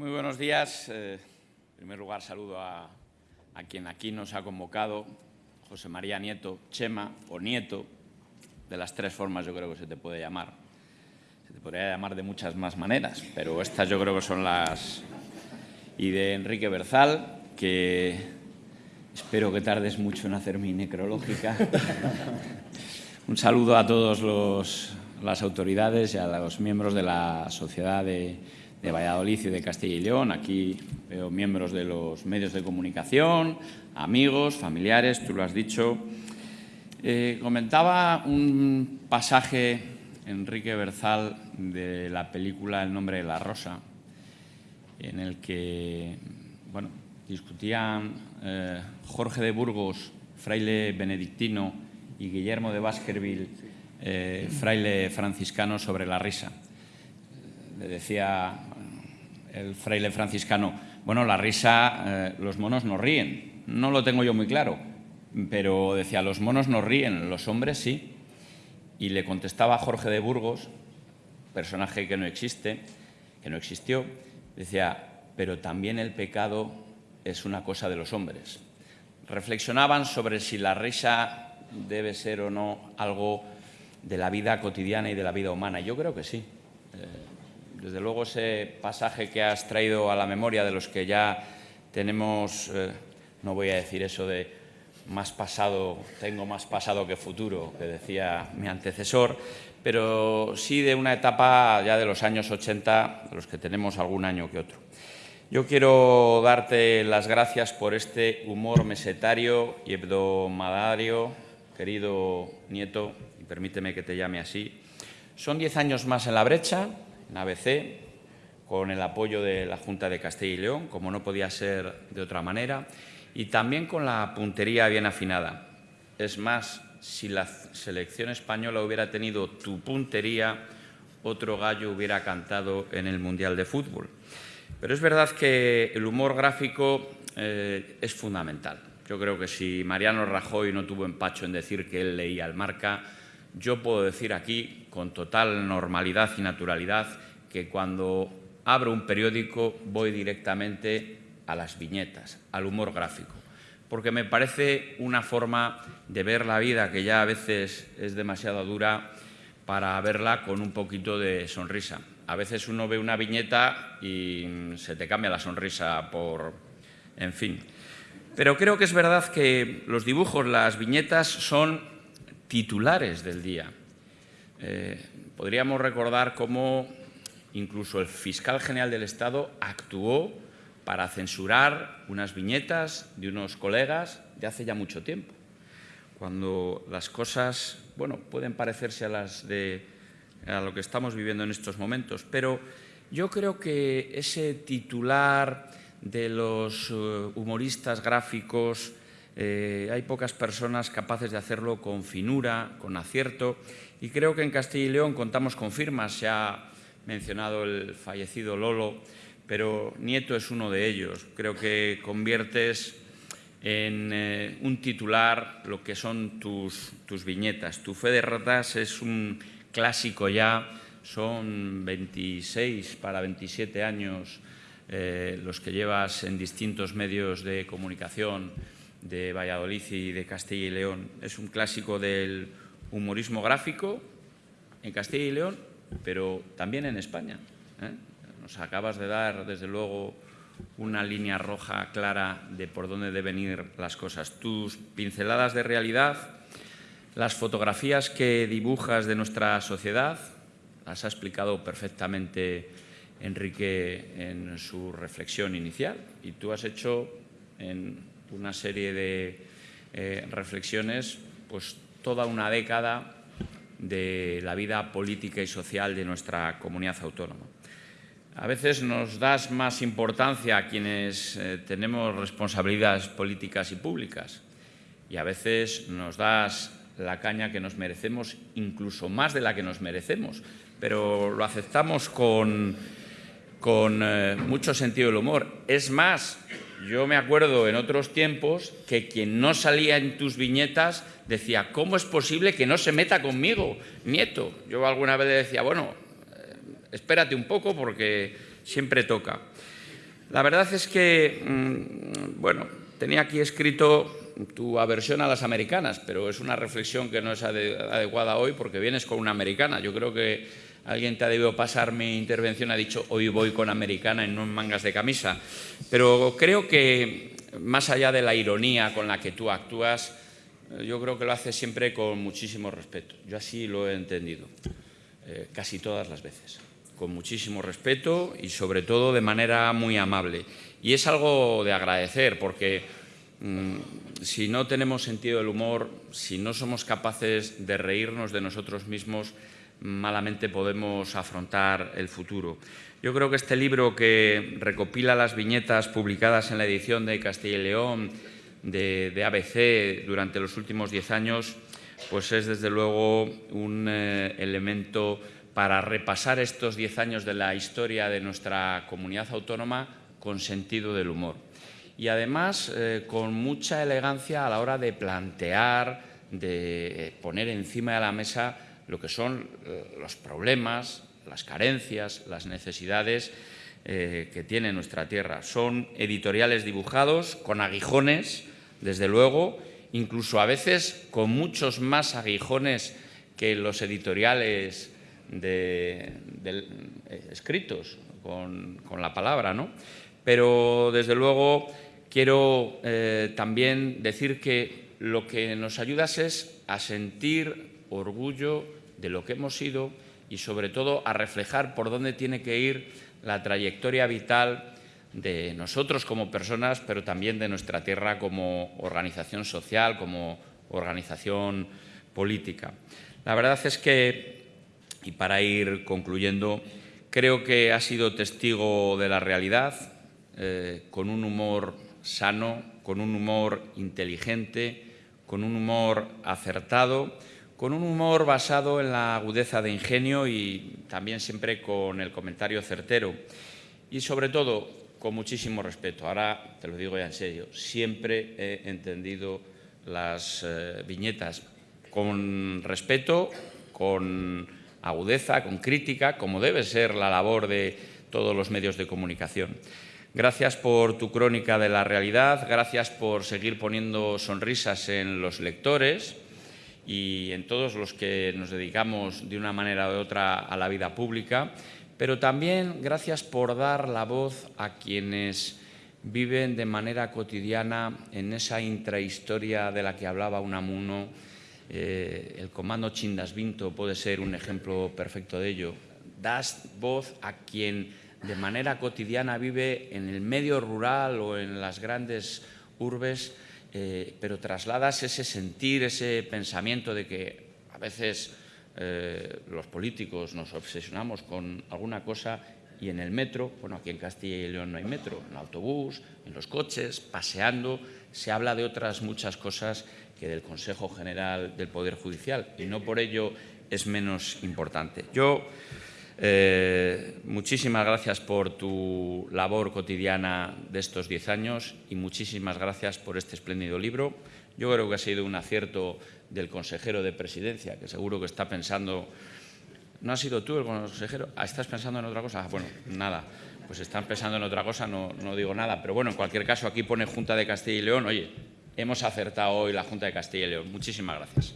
Muy buenos días. Eh, en primer lugar, saludo a, a, quien aquí nos ha convocado, José María Nieto, Chema o Nieto, de las tres formas yo creo que se te puede llamar. Se te podría llamar de muchas más maneras, pero estas yo creo que son las... Y de Enrique Berzal, que espero que tardes mucho en hacer mi necrológica. Un saludo a todas las autoridades y a los miembros de la sociedad de de Valladolid y de Castilla y León. Aquí veo miembros de los medios de comunicación, amigos, familiares, tú lo has dicho. Eh, comentaba un pasaje, Enrique Berzal, de la película El nombre de la rosa, en el que bueno, discutían eh, Jorge de Burgos, fraile benedictino, y Guillermo de Baskerville, eh, fraile franciscano, sobre la risa. Le decía el fraile franciscano, bueno, la risa, eh, los monos no ríen. No lo tengo yo muy claro, pero decía, los monos no ríen, los hombres sí. Y le contestaba Jorge de Burgos, personaje que no existe, que no existió, decía, pero también el pecado es una cosa de los hombres. Reflexionaban sobre si la risa debe ser o no algo de la vida cotidiana y de la vida humana. Yo creo que sí. Eh, desde luego ese pasaje que has traído a la memoria de los que ya tenemos, eh, no voy a decir eso de más pasado, tengo más pasado que futuro, que decía mi antecesor, pero sí de una etapa ya de los años 80, de los que tenemos algún año que otro. Yo quiero darte las gracias por este humor mesetario y hebdomadario, querido nieto, y permíteme que te llame así. Son diez años más en la brecha, en ABC, con el apoyo de la Junta de Castilla y León, como no podía ser de otra manera, y también con la puntería bien afinada. Es más, si la selección española hubiera tenido tu puntería, otro gallo hubiera cantado en el Mundial de Fútbol. Pero es verdad que el humor gráfico eh, es fundamental. Yo creo que si Mariano Rajoy no tuvo empacho en decir que él leía el marca, yo puedo decir aquí con total normalidad y naturalidad que cuando abro un periódico voy directamente a las viñetas, al humor gráfico, porque me parece una forma de ver la vida que ya a veces es demasiado dura para verla con un poquito de sonrisa. A veces uno ve una viñeta y se te cambia la sonrisa por... en fin. Pero creo que es verdad que los dibujos, las viñetas, son titulares del día. Eh, podríamos recordar cómo incluso el fiscal general del Estado actuó para censurar unas viñetas de unos colegas de hace ya mucho tiempo, cuando las cosas bueno, pueden parecerse a, las de, a lo que estamos viviendo en estos momentos, pero yo creo que ese titular de los eh, humoristas gráficos eh, hay pocas personas capaces de hacerlo con finura, con acierto, y creo que en Castilla y León contamos con firmas, se ha mencionado el fallecido Lolo, pero Nieto es uno de ellos. Creo que conviertes en eh, un titular lo que son tus, viñetas. Tu fe de ratas es un clásico ya, son 26 para 27 años eh, los que llevas en distintos medios de comunicación, de Valladolid y de Castilla y León. Es un clásico del humorismo gráfico en Castilla y León, pero también en España. ¿eh? Nos acabas de dar, desde luego, una línea roja clara de por dónde deben ir las cosas. Tus pinceladas de realidad, las fotografías que dibujas de nuestra sociedad, las ha explicado perfectamente Enrique en su reflexión inicial y tú has hecho en una serie de eh, reflexiones, pues toda una década de la vida política y social de nuestra comunidad autónoma. A veces nos das más importancia a quienes eh, tenemos responsabilidades políticas y públicas y a veces nos das la caña que nos merecemos, incluso más de la que nos merecemos, pero lo aceptamos con, con eh, mucho sentido del humor. Es más, yo me acuerdo en otros tiempos que quien no salía en tus viñetas decía, ¿cómo es posible que no se meta conmigo, nieto? Yo alguna vez le decía, bueno, eh, espérate un poco porque siempre toca. La verdad es que, mm, bueno, tenía aquí escrito tu aversión a las americanas, pero es una reflexión que no es adecuada hoy porque vienes con una americana. Yo creo que alguien te ha debido pasar mi intervención, ha dicho hoy voy con americana en mangas de camisa. Pero creo que más allá de la ironía con la que tú actúas, yo creo que lo haces siempre con muchísimo respeto. Yo así lo he entendido, eh, casi todas las veces, con muchísimo respeto y sobre todo de manera muy amable. Y es algo de agradecer porque si no tenemos sentido del humor, si no somos capaces de reírnos de nosotros mismos, malamente podemos afrontar el futuro. Yo creo que este libro que recopila las viñetas publicadas en la edición de Castilla y León de, ABC durante los últimos diez años, pues es desde luego un eh, elemento para repasar estos diez años de la historia de nuestra comunidad autónoma con sentido del humor. Y además eh, con mucha elegancia a la hora de plantear, de poner encima de la mesa lo que son eh, los problemas, las carencias, las necesidades eh, que tiene nuestra tierra. Son editoriales dibujados con aguijones, desde luego, incluso a veces con muchos más aguijones que los editoriales de, eh, escritos con, la palabra, ¿no? Pero, desde luego, quiero eh, también decir que lo que nos ayudas es a sentir orgullo de lo que hemos sido y sobre todo a reflejar por dónde tiene que ir la trayectoria vital de nosotros como personas, pero también de nuestra tierra como organización social, como organización política. La verdad es que, y para ir concluyendo, creo que ha sido testigo de la realidad, eh, con un humor sano, con un humor inteligente, con un humor acertado, con un humor basado en la agudeza de ingenio y también siempre con el comentario certero. Y sobre todo, con muchísimo respeto. Ahora te lo digo ya en serio, siempre he entendido las eh, viñetas con respeto, con agudeza, con crítica, como debe ser la labor de todos los medios de comunicación. Gracias por tu crónica de la realidad, gracias por seguir poniendo sonrisas en los lectores, y en todos los que nos dedicamos de una manera u otra a la vida pública, pero también gracias por dar la voz a quienes viven de manera cotidiana en esa intrahistoria de la que hablaba Unamuno. Eh, el comando Chindas Vinto puede ser un ejemplo perfecto de ello. Das voz a quien de manera cotidiana vive en el medio rural o en las grandes urbes eh, pero trasladas ese sentir, ese pensamiento de que a veces eh, los políticos nos obsesionamos con alguna cosa y en el metro, bueno, aquí en Castilla y León no hay metro, en autobús, en los coches, paseando, se habla de otras muchas cosas que del Consejo General del Poder Judicial y no por ello es menos importante. Yo eh, muchísimas gracias por tu labor cotidiana de estos diez años y muchísimas gracias por este espléndido libro. Yo creo que ha sido un acierto del consejero de presidencia, que seguro que está pensando... ¿No has sido tú el consejero? Ah, ¿Estás pensando en otra cosa? Ah, bueno, nada. Pues están pensando en otra cosa, no, no digo nada. Pero bueno, en cualquier caso, aquí pone Junta de Castilla y León. Oye, hemos acertado hoy la Junta de Castilla y León. Muchísimas gracias.